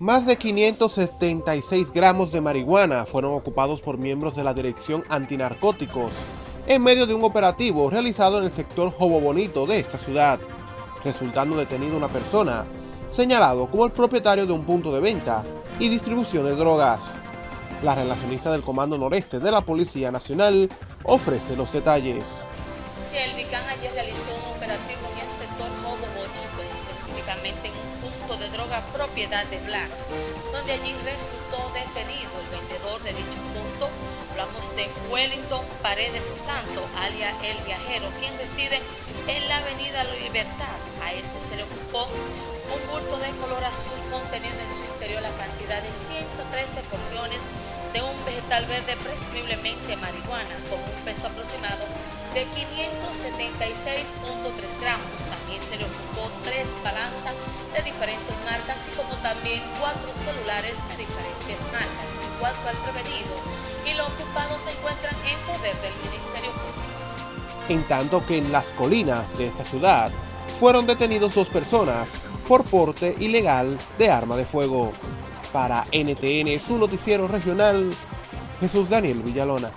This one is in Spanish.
Más de 576 gramos de marihuana fueron ocupados por miembros de la Dirección Antinarcóticos en medio de un operativo realizado en el sector Jobo Bonito de esta ciudad, resultando detenido una persona señalado como el propietario de un punto de venta y distribución de drogas. La relacionista del Comando Noreste de la Policía Nacional ofrece los detalles. Sí, el DICAN ayer realizó un operativo en el sector Jobo Bonito, específicamente en un punto de droga propiedad de Black, donde allí resultó detenido el vendedor de dicho punto. Hablamos de Wellington Paredes Santo, alias El Viajero, quien reside en la avenida Libertad. A este se le ocupó un bulto de color azul conteniendo en su interior la cantidad de 113 porciones de un vegetal verde presumiblemente marihuana con un peso aproximado de 576.3 gramos. También se le ocupó tres balanzas de diferentes marcas, así como también cuatro celulares de diferentes marcas. En cuanto al prevenido y lo ocupado se encuentran en poder del Ministerio Público. En tanto que en las colinas de esta ciudad fueron detenidos dos personas por porte ilegal de arma de fuego. Para NTN, su noticiero regional, Jesús Daniel Villalona.